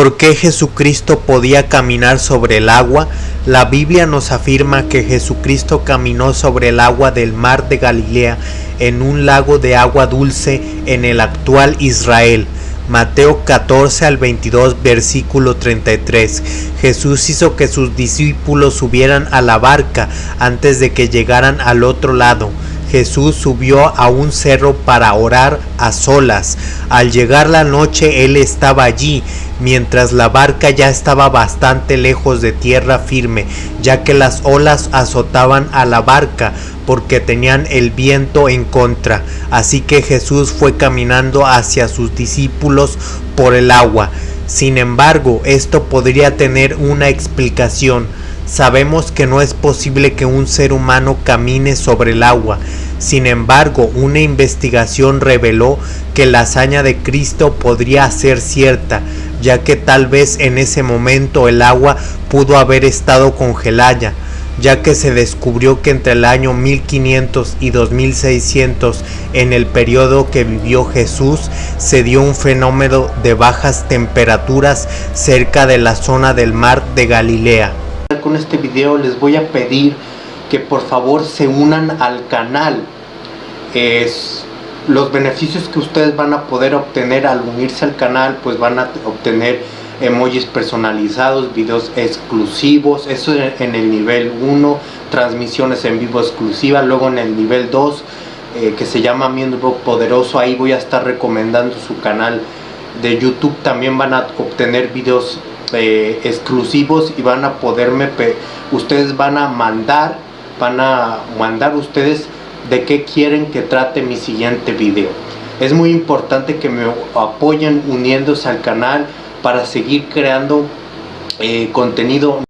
¿Por qué Jesucristo podía caminar sobre el agua? La Biblia nos afirma que Jesucristo caminó sobre el agua del mar de Galilea en un lago de agua dulce en el actual Israel. Mateo 14 al 22 versículo 33. Jesús hizo que sus discípulos subieran a la barca antes de que llegaran al otro lado. Jesús subió a un cerro para orar a solas. Al llegar la noche él estaba allí, mientras la barca ya estaba bastante lejos de tierra firme, ya que las olas azotaban a la barca porque tenían el viento en contra. Así que Jesús fue caminando hacia sus discípulos por el agua. Sin embargo, esto podría tener una explicación Sabemos que no es posible que un ser humano camine sobre el agua. Sin embargo, una investigación reveló que la hazaña de Cristo podría ser cierta, ya que tal vez en ese momento el agua pudo haber estado congelada, ya que se descubrió que entre el año 1500 y 2600, en el periodo que vivió Jesús, se dio un fenómeno de bajas temperaturas cerca de la zona del mar de Galilea con este video les voy a pedir que por favor se unan al canal. Es los beneficios que ustedes van a poder obtener al unirse al canal pues van a obtener emojis personalizados, videos exclusivos, eso en el nivel 1, transmisiones en vivo exclusivas, luego en el nivel 2 eh, que se llama Miembro Poderoso, ahí voy a estar recomendando su canal de YouTube, también van a obtener videos exclusivos y van a poderme, ustedes van a mandar, van a mandar ustedes de qué quieren que trate mi siguiente video. Es muy importante que me apoyen uniéndose al canal para seguir creando eh, contenido